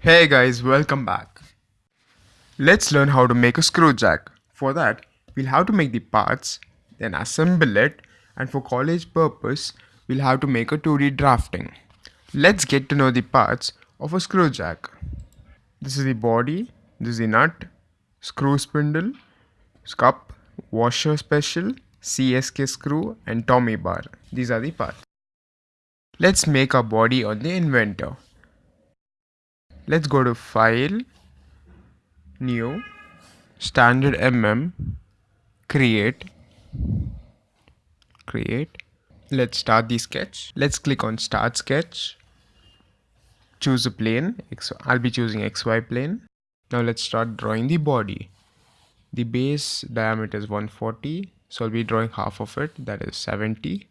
Hey guys, welcome back. Let's learn how to make a screw jack. For that, we'll have to make the parts, then assemble it, and for college purpose, we'll have to make a 2D drafting. Let's get to know the parts of a screw jack. This is the body, this is the nut, screw spindle, cup, washer special, CSK screw, and Tommy bar. These are the parts. Let's make a body on the inventor let's go to file new standard mm create create. Let's start the sketch. Let's click on start sketch. Choose a plane i'll be choosing XY plane. Now let's start drawing the body. The base diameter is 140 so I'll be drawing half of it that is 70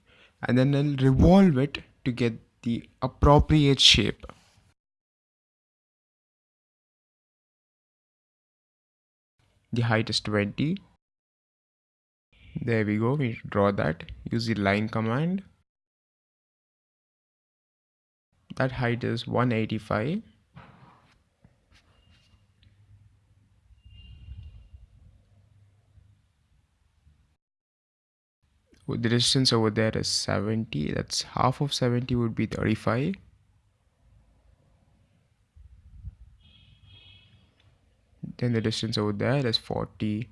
and then I'll revolve it to get the appropriate shape the height is 20 there we go we draw that. Use the line command. That height is 185 the distance over there is 70 that's half of 70 would be 35 then the distance over there is 40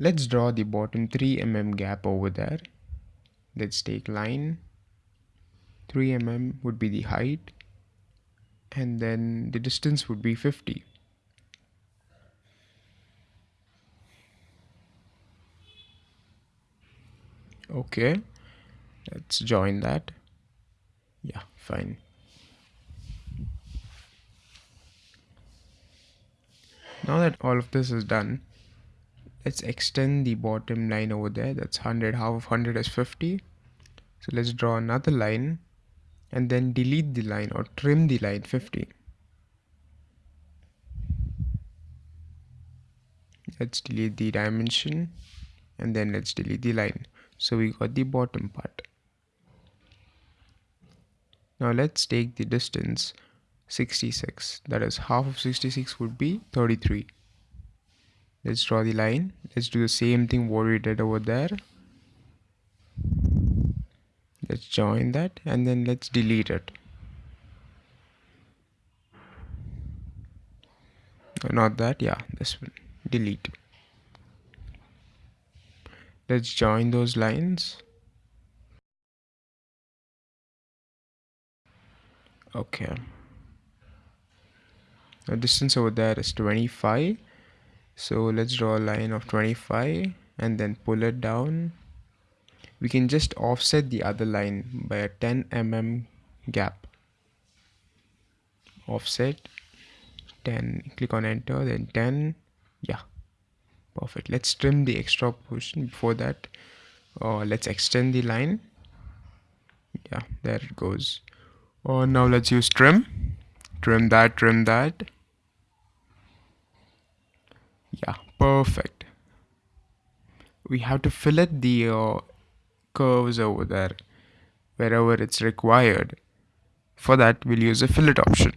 let's draw the bottom 3 mm gap over there. Let's take line. 3 mm would be the height and then the distance would be 50 okay. Let's join that. Yeah fine. Now that all of this is done let's extend the bottom line over there. That's 100 half of 100 is 50 so let's draw another line and then delete the line or trim the line 50 let's delete the dimension and then let's delete the line so we got the bottom part. Now let's take the distance 66 that is half of 66 would be 33 let's draw the line. Let's do the same thing what we did over there. Let's join that and then let's delete it. Not that yeah this one. Delete let's join those lines. Okay. The distance over there is 25 so let's draw a line of 25 and then pull it down. We can just offset the other line by a 10 mm gap. Offset 10 click on enter then 10 yeah perfect. Let's trim the extra portion before that. Uh, let's extend the line. Yeah there it goes. Oh now let's use trim. Trim that trim that. Yeah perfect. We have to fillet the uh, curves over there wherever it's required. For that we'll use a fillet option.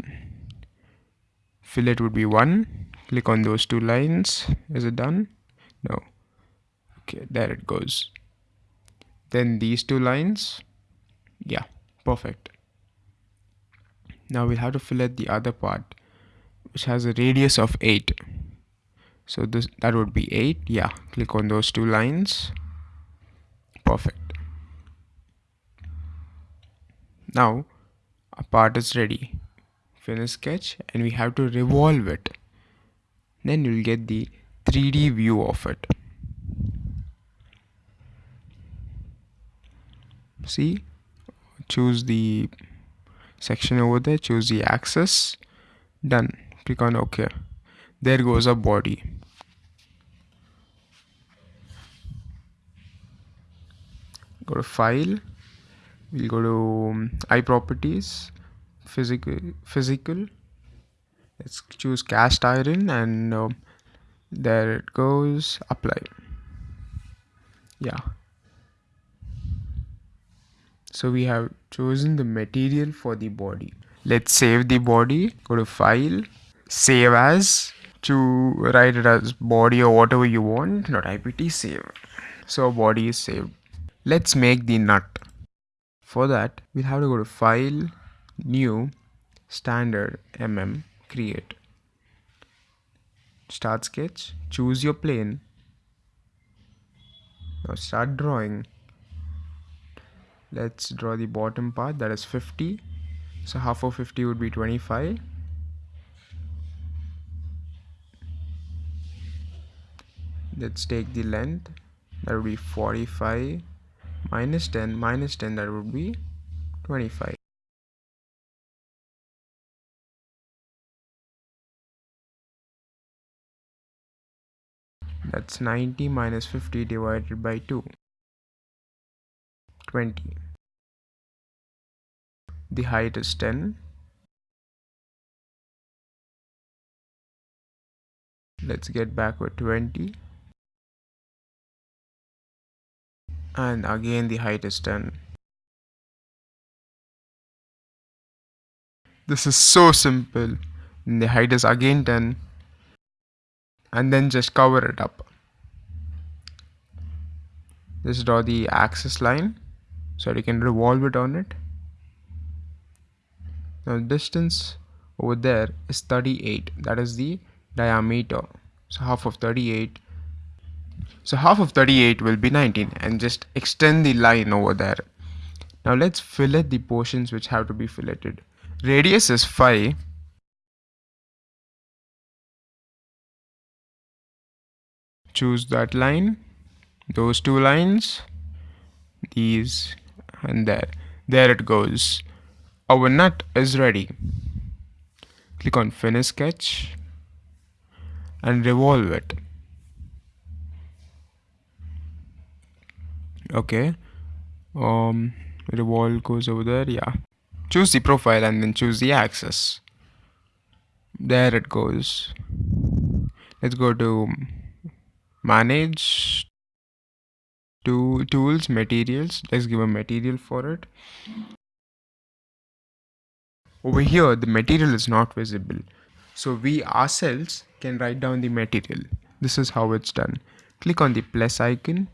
Fillet would be one click on those two lines. Is it done? No. Okay there it goes. Then these two lines. Yeah perfect. Now we'll have to fillet the other part which has a radius of 8 so this that would be 8 yeah click on those two lines. Perfect. Now our part is ready. Finish sketch and we have to revolve it then you'll get the 3d view of it. See? Choose the section over there choose the axis done. Click on ok. There goes a body. Go to file. We'll go to um, properties physical physical let's choose cast iron and um, there it goes. Apply. Yeah. So we have chosen the material for the body. Let's save the body. Go to file. Save as. To write it as body or whatever you want. Not ipt save. So body is saved. Let's make the nut. For that we'll have to go to file. New. Standard. Mm create. Start sketch. Choose your plane. Now start drawing. Let's draw the bottom part that is 50 so half of 50 would be 25 let's take the length that would be 45 minus 10 minus 10 that would be 25 that's 90 minus 50 divided by 2 20 the height is 10 let's get back with 20 and again the height is 10 this is so simple. And the height is again 10 and then just cover it up. Just draw the axis line so you can revolve it on it. Now distance over there is 38 that is the diameter. So half of 38 so half of 38 will be 19 and just extend the line over there. Now let's fillet the portions which have to be filleted. Radius is 5 choose that line those two lines these and there. There it goes. Our nut is ready. Click on finish sketch and revolve it. Okay. Um revolve goes over there yeah. Choose the profile and then choose the axis. There it goes. Let's go to manage to tools materials. Let's give a material for it. Over here the material is not visible. So we ourselves can write down the material. This is how it's done. Click on the plus icon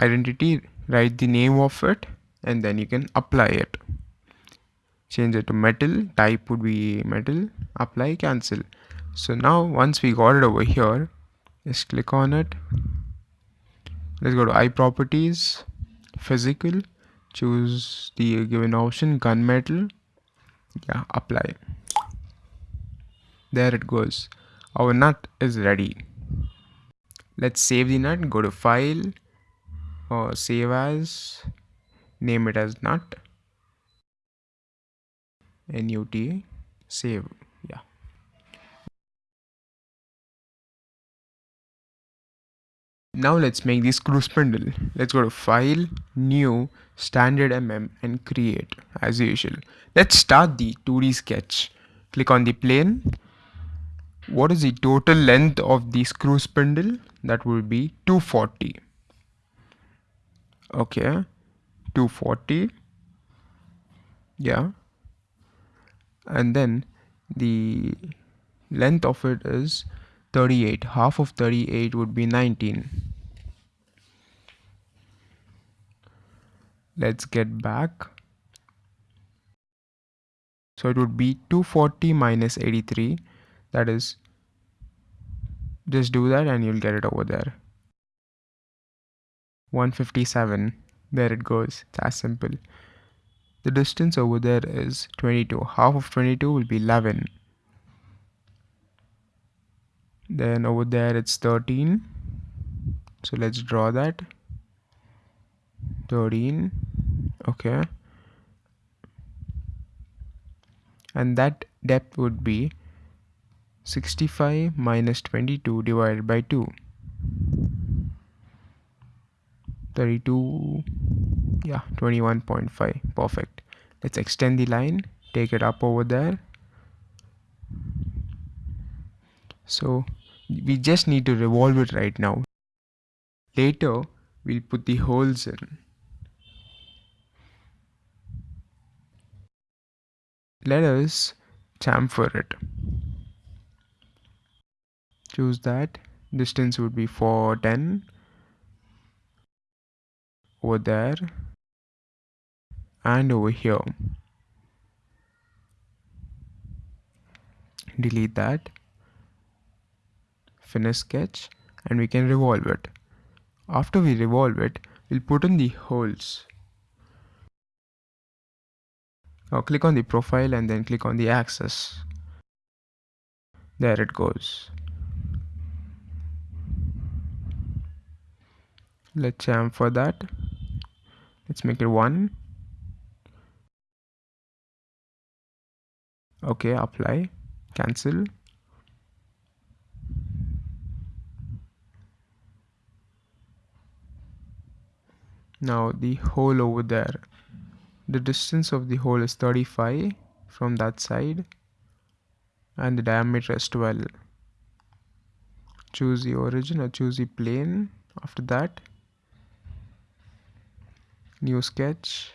identity write the name of it and then you can apply it. Change it to metal. Type would be metal. Apply cancel. So now once we got it over here just click on it. Let's go to i properties physical. Choose the given option gunmetal yeah apply. There it goes. Our nut is ready. Let's save the nut go to file or save as name it as nut. Nut save Now let's make the screw spindle. Let's go to file, new, standard mm and create as usual. Let's start the 2D sketch. Click on the plane. What is the total length of the screw spindle? That will be 240. Okay, 240. Yeah. And then the length of it is 38 half of 38 would be 19 let's get back. So it would be 240 minus 83 that is just do that and you'll get it over there. 157 there it goes. It's as simple. The distance over there is 22 half of 22 will be 11 then over there it's 13 so let's draw that. 13 okay. And that depth would be 65 minus 22 divided by 2 32 yeah 21.5 perfect. Let's extend the line. Take it up over there. So we just need to revolve it right now later we'll put the holes in. Let us chamfer it. Choose that. Distance would be 410 over there and over here. Delete that. Finish sketch and we can revolve it. After we revolve it, we'll put in the holes. Now click on the profile and then click on the axis. There it goes. Let's chamfer that. Let's make it one. Okay, apply, cancel. Now the hole over there. The distance of the hole is 35 from that side and the diameter is 12. Choose the origin or choose the plane after that. New sketch.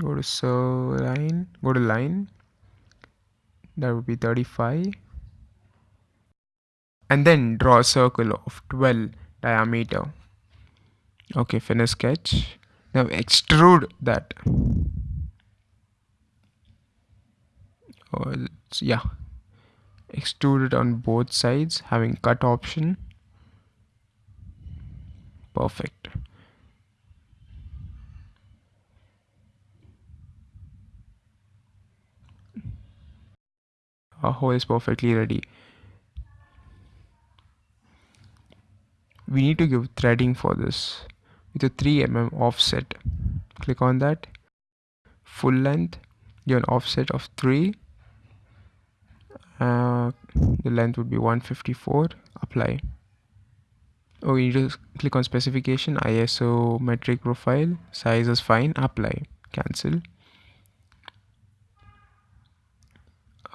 Go to so line, go to line. That would be 35 and then draw a circle of 12 diameter. Okay finish sketch. Now extrude that. Oh, yeah. Extrude it on both sides having cut option. Perfect. Our hole is perfectly ready we need to give threading for this with a 3 mm offset. Click on that. Full length. Give an offset of 3 uh, the length would be 154 apply. Oh you just click on specification ISO metric profile. Size is fine. Apply. Cancel.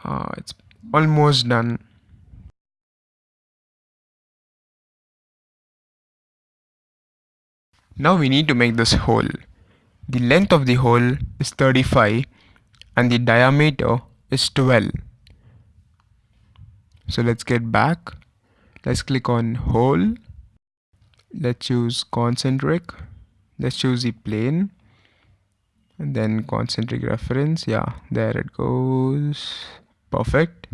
Uh, it's almost done Now we need to make this hole. The length of the hole is 35 and the diameter is 12. So let's get back. Let's click on hole. Let's choose concentric. Let's choose the plane. And then concentric reference. Yeah, there it goes. Perfect.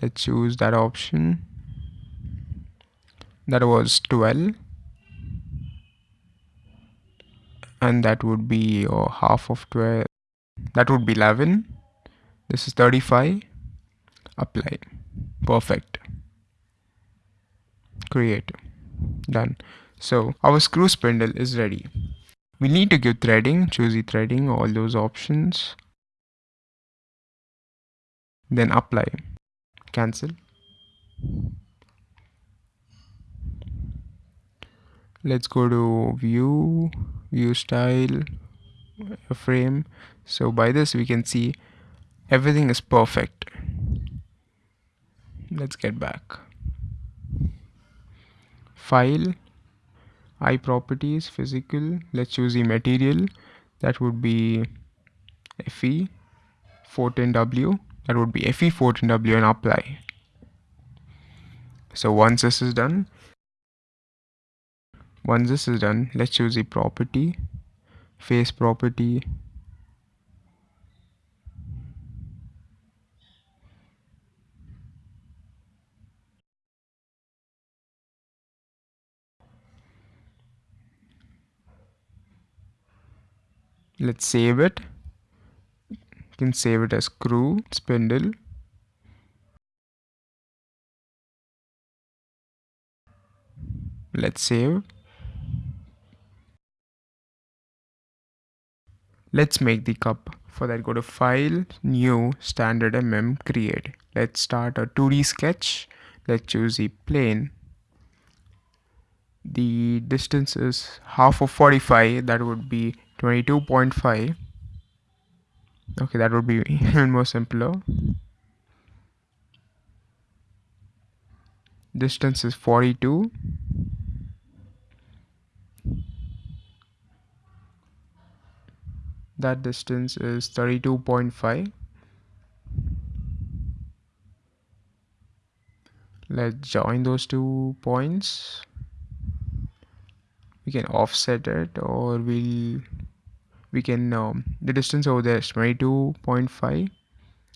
Let's choose that option that was 12 and that would be oh, half of 12 that would be 11 this is 35 apply. Perfect. Create. Done. So our screw spindle is ready. We need to give threading choose the threading all those options. Then apply. Cancel let's go to view view style frame. So by this we can see everything is perfect. Let's get back. File i properties physical. Let's choose the material. That would be fe 14w that would be fe 14w and apply. So once this is done once this is done let's choose the property face property. Let's save it. You can save it as screw spindle. Let's save Let's make the cup. For that go to file, new, standard mm, create. Let's start a 2D sketch. Let's choose the plane. The distance is half of 45, that would be 22.5. okay that would be even more simpler distance is 42 that distance is 32.5 let's join those two points. We can offset it or we'll we can um, the distance over there is 22.5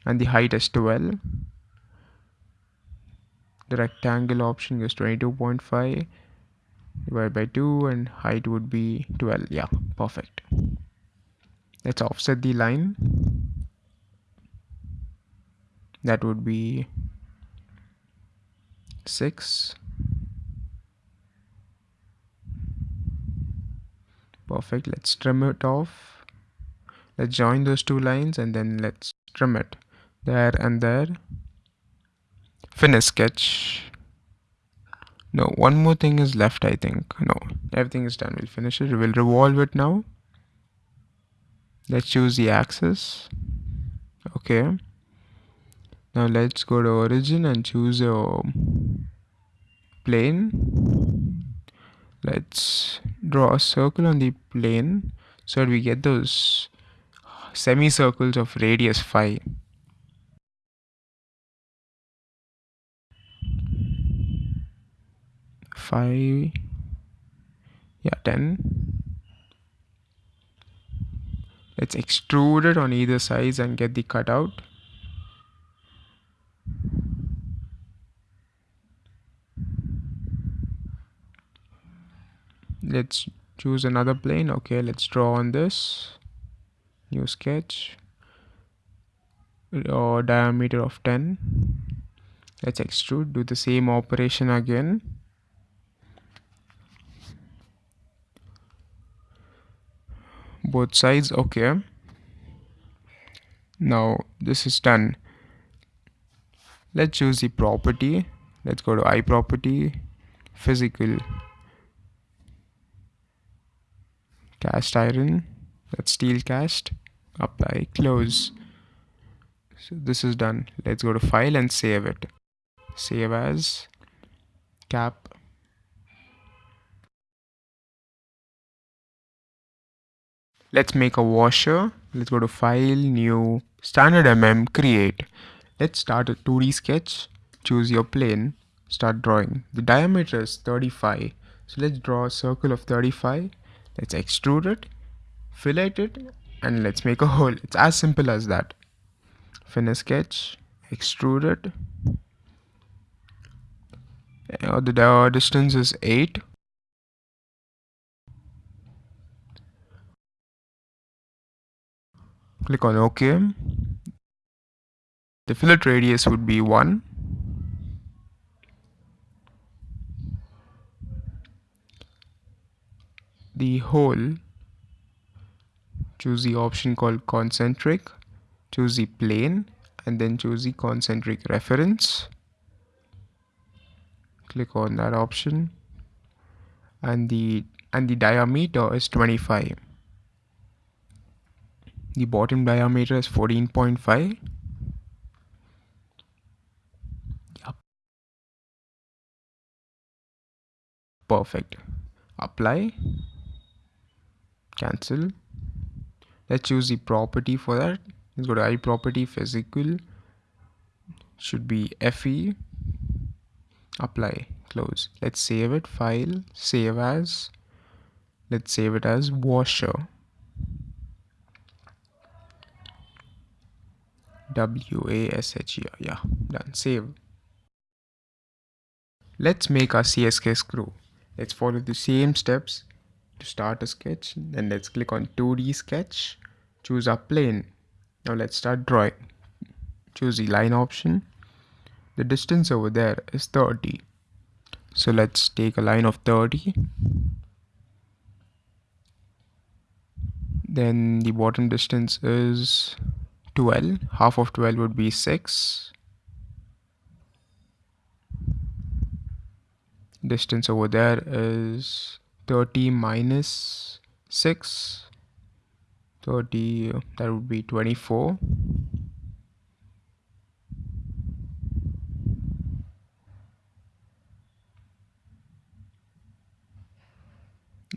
and the height is 12 the rectangle option is 22.5 divided by 2 and height would be 12 yeah perfect let's offset the line. That would be 6 perfect. Let's trim it off. Let's join those two lines and then let's trim it. There and there. Finish sketch. No one more thing is left I think. No everything is done. We'll finish it. We'll revolve it now let's choose the axis. Okay. Now let's go to origin and choose a plane. Let's draw a circle on the plane so that we get those semicircles of radius 5 5 yeah 10 let's extrude it on either sides and get the cutout let's choose another plane. Okay let's draw on this. New sketch. Or diameter of 10 let's extrude do the same operation again both sides okay. Now this is done. Let's choose the property. Let's go to i property physical. Cast iron. Let's steel cast. Apply close. So this is done. Let's go to file and save it. Save as. Cap let's make a washer. Let's go to file new standard mm create. Let's start a 2d sketch. Choose your plane. Start drawing. The diameter is 35 so let's draw a circle of 35 let's extrude it fillet it and let's make a hole. It's as simple as that. Finish sketch. Extrude it. Uh, the distance is 8 click on OK. The fillet radius would be 1. The hole, choose the option called concentric, choose the plane and then choose the concentric reference. Click on that option and the and the diameter is 25 the bottom diameter is 14.5 yep. perfect. Apply. Cancel. Let's choose the property for that. Let's go to i property physical. Should be fe apply. Close. Let's save it. File. Save as. Let's save it as washer W-A-S-H-E-R. Yeah, done. Save. Let's make our CSK screw. Let's follow the same steps to start a sketch. Then let's click on 2D sketch. Choose our plane. Now let's start drawing. Choose the line option. The distance over there is 30. So let's take a line of 30. Then the bottom distance is 12 half of 12 would be 6 distance over there is 30 minus 6 30 that would be 24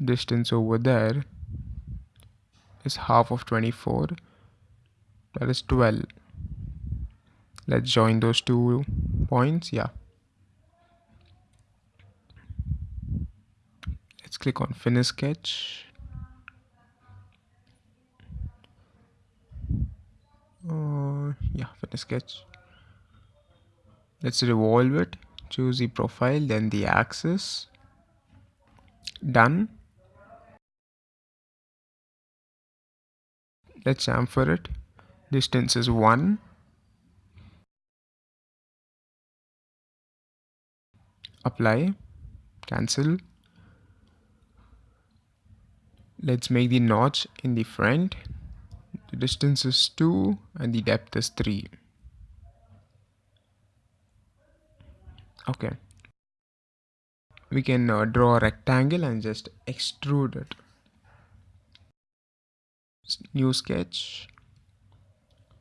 distance over there is half of 24 that is 12 let's join those two points yeah. Let's click on finish sketch. Uh, yeah finish sketch. Let's revolve it choose the profile then the axis. Done. Let's chamfer it distance is 1 apply. Cancel. Let's make the notch in the front. The distance is 2 and the depth is 3 okay. We can uh, draw a rectangle and just extrude it. New sketch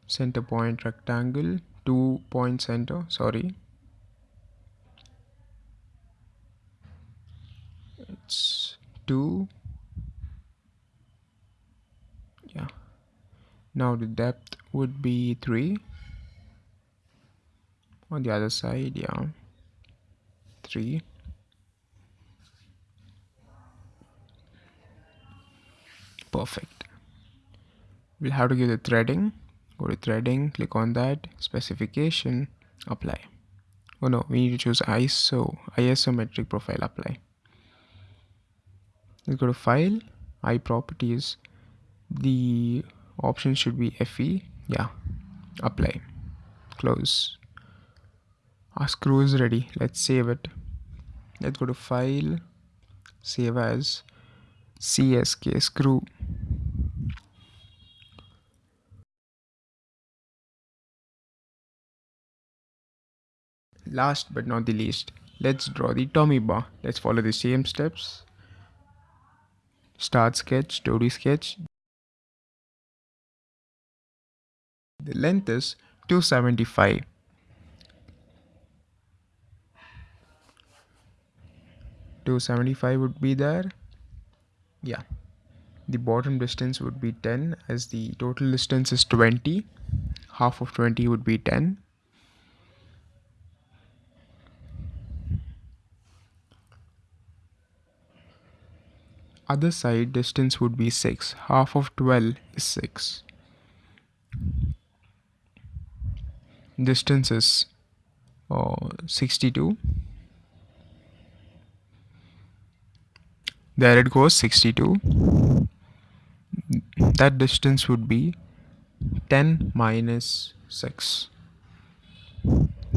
center point rectangle two point center sorry. It's two. Yeah. Now the depth would be three. On the other side yeah. Three. Perfect. We'll have to give the threading go to threading click on that. Specification apply. Oh no we need to choose iso isometric profile apply. Let's go to file i properties. The option should be fe yeah apply. Close. Our screw is ready let's save it. Let's go to file save as csk screw last but not the least let's draw the tommy bar. Let's follow the same steps. Start sketch 2d sketch. The length is 275 275 would be there. Yeah. The bottom distance would be 10 as the total distance is 20 half of 20 would be 10 other side distance would be 6 half of 12 is 6 distance is uh, 62 there it goes 62 that distance would be 10 minus 6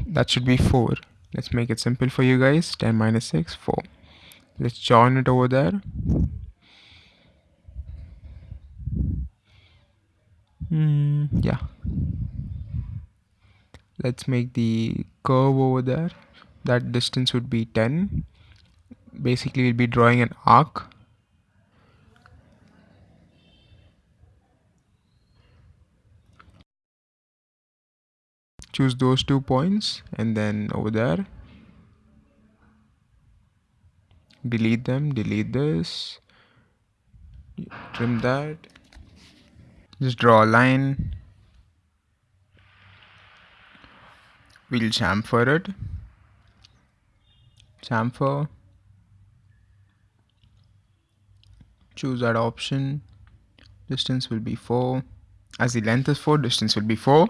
that should be 4 let's make it simple for you guys. 10 minus 6 4 let's join it over there mm, yeah. Let's make the curve over there. That distance would be 10 basically we'll be drawing an arc. Choose those two points and then over there. Delete them delete this. Trim that just draw a line. We'll chamfer it. Chamfer choose that option. Distance will be 4 as the length is 4 distance will be 4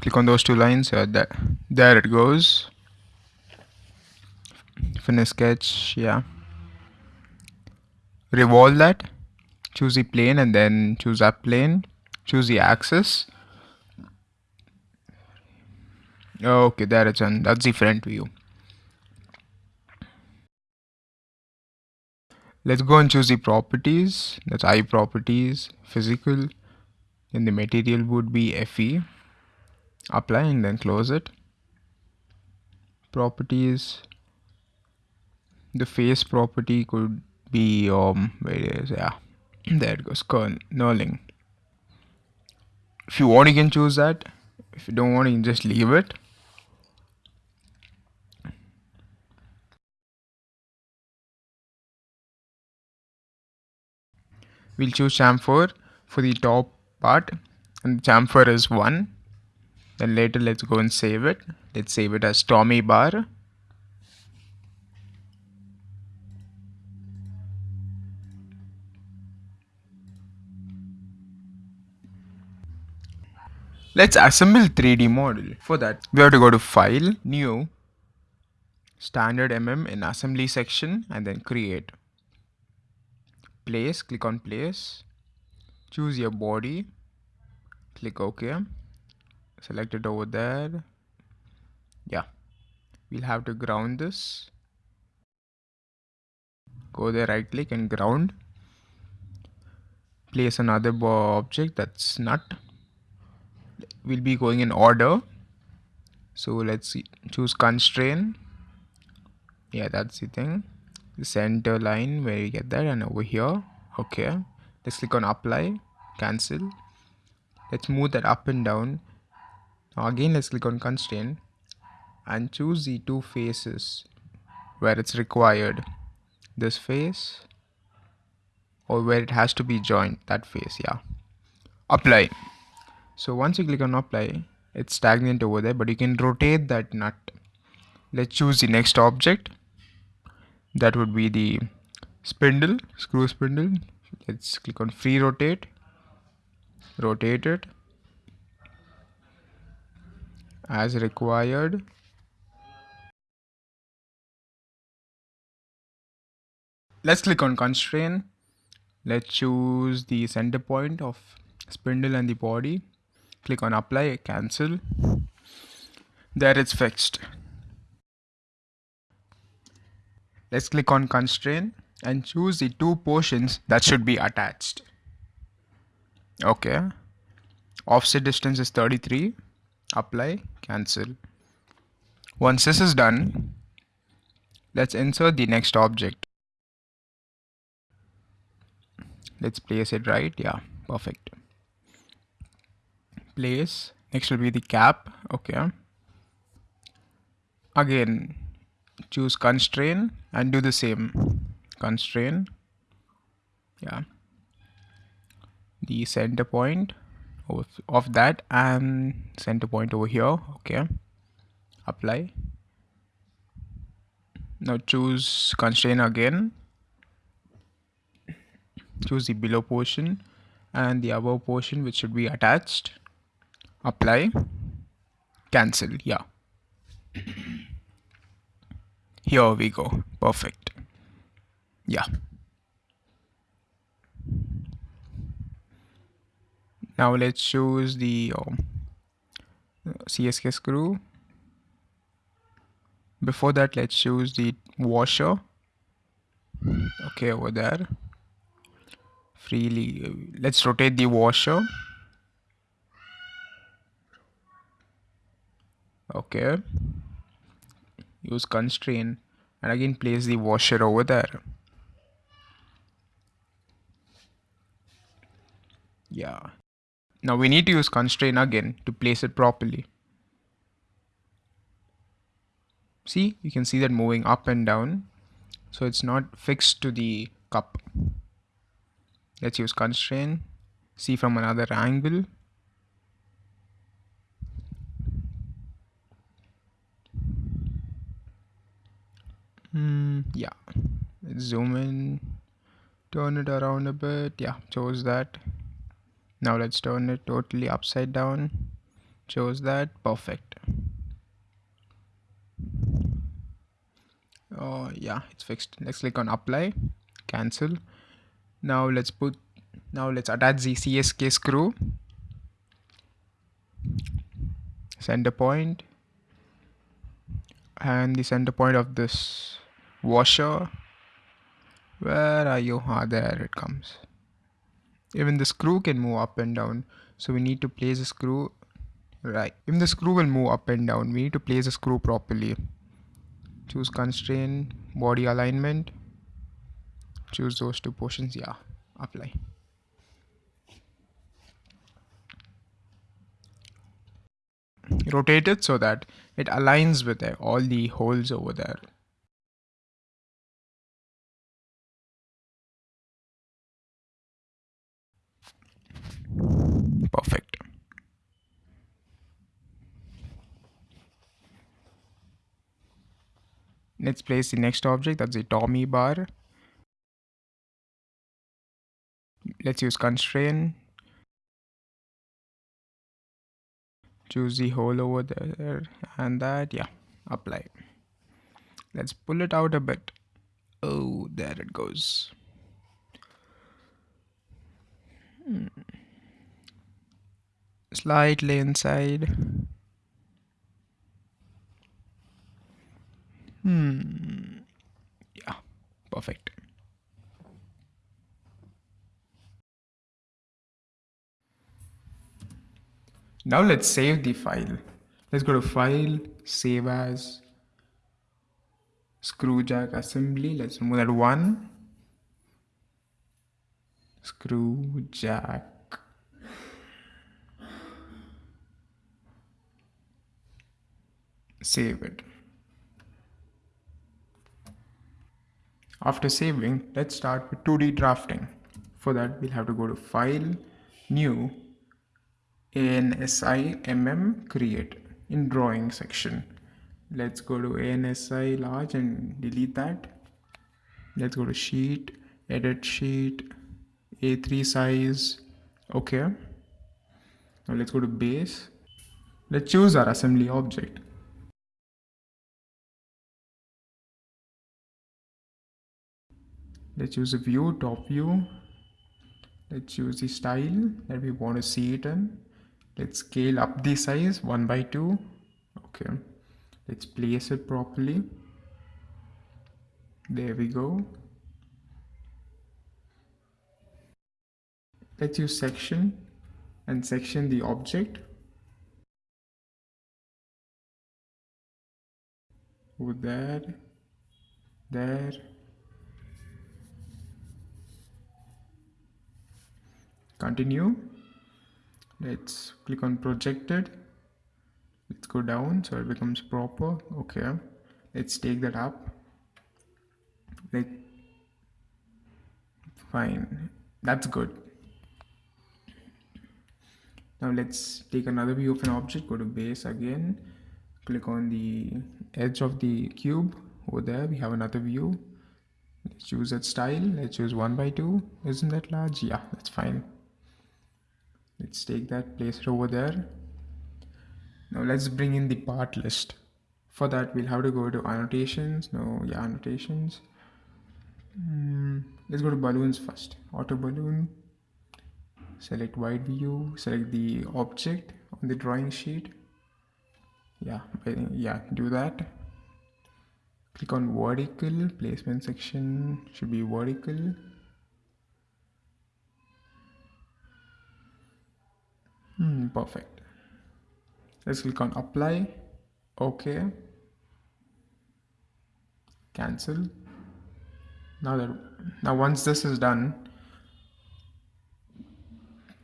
click on those two lines. Uh, there, there it goes. Finish sketch. Yeah. Revolve that choose the plane and then choose that plane. Choose the axis. Okay there it's on that's the front view. Let's go and choose the properties. That's i properties physical and the material would be fe apply and then close it. Properties. The face property could be um where is yeah there it goes knurling if you want you can choose that. If you don't want you can just leave it. We'll choose chamfer for the top part. And chamfer is 1 then later let's go and save it. Let's save it as Tommy bar Let's assemble 3D model. For that, we have to go to File, New, Standard MM in Assembly section and then Create. Place, click on Place. Choose your body. Click OK. Select it over there. Yeah. We'll have to ground this. Go there, right click and ground. Place another object that's nut will be going in order. So let's see, choose constraint yeah that's the thing. The center line where you get that and over here. Okay. Let's click on apply. Cancel. Let's move that up and down. Now again let's click on constraint and choose the two faces where it's required. This face or where it has to be joined. That face yeah. Apply so once you click on apply it's stagnant over there but you can rotate that nut. Let's choose the next object. That would be the spindle screw spindle. Let's click on free rotate rotate it. As required. Let's click on constraint let's choose the center point of spindle and the body click on apply cancel. There it's fixed. Let's click on constraint and choose the two portions that should be attached. Okay. Offset distance is 33 apply cancel. Once this is done let's insert the next object. Let's place it right. Yeah perfect place. Next will be the cap. Okay. Again choose constraint and do the same. Constraint yeah. The center point of, of that and center point over here. Okay. Apply. Now choose constraint again. Choose the below portion and the above portion which should be attached apply. Cancel. Yeah. Here we go. Perfect. Yeah. Now let's choose the um, CSK screw. Before that let's choose the washer. Okay over there. Freely let's rotate the washer okay. Use constraint and again place the washer over there. Yeah. Now we need to use constraint again to place it properly. See you can see that moving up and down. So it's not fixed to the cup. Let's use constraint. See from another angle mm, yeah. Zoom in. Turn it around a bit. Yeah chose that. Now let's turn it totally upside down. Chose that. Perfect. Oh yeah it's fixed. Let's click on apply. Cancel. Now let's put now let's attach the CSK screw. Center point. And the center point of this washer where are you ah there it comes. Even the screw can move up and down so we need to place the screw right. Even the screw will move up and down. We need to place the screw properly. Choose constraint body alignment. Choose those two portions yeah apply. Rotate it so that it aligns with all the holes over there. Perfect. Let's place the next object, that's the Tommy bar. Let's use constrain. Choose the hole over there and that, yeah, apply. Let's pull it out a bit. Oh, there it goes. Hmm. Slightly inside. Hmm. Yeah, perfect. Now let's save the file. Let's go to File, Save As, Screw Jack Assembly. Let's remove that one. Screw Jack. Save it. After saving, let's start with 2D drafting. For that, we'll have to go to File, New, ANSI MM Create in Drawing section. Let's go to ANSI Large and delete that. Let's go to Sheet, Edit Sheet, A3 size. Okay. Now let's go to Base. Let's choose our assembly object. Let's use a view top view. Let's use the style that we want to see it in. Let's scale up the size 1 by 2 okay. Let's place it properly. There we go. Let's use section and section the object. Over there there continue. Let's click on projected. Let's go down so it becomes proper. Okay. Let's take that up. Like fine. That's good. Now let's take another view of an object. Go to base again. Click on the edge of the cube. Over there we have another view. Let's choose that style. Let's choose one by two. Isn't that large? Yeah that's fine let's take that place it over there. Now let's bring in the part list. For that we'll have to go to annotations. No yeah annotations. Mm, let's go to balloons first. Auto balloon. Select wide view. Select the object on the drawing sheet. Yeah yeah do that. Click on vertical. Placement section should be vertical Hmm, perfect. Let's click on apply. Okay. Cancel. Now that now once this is done,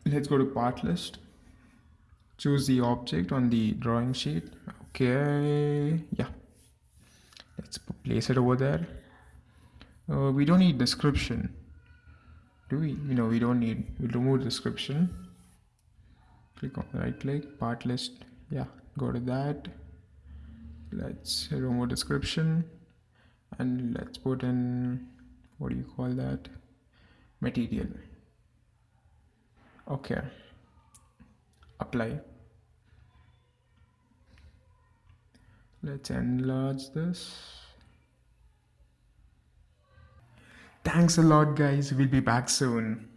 let's go to part list. Choose the object on the drawing sheet. Okay. Yeah. Let's place it over there. Uh, we don't need description. Do we? You know, we don't need. We'll remove description click on right click part list yeah go to that. Let's remove description and let's put in what do you call that? Material. Okay. Apply. Let's enlarge this. Thanks a lot guys. We'll be back soon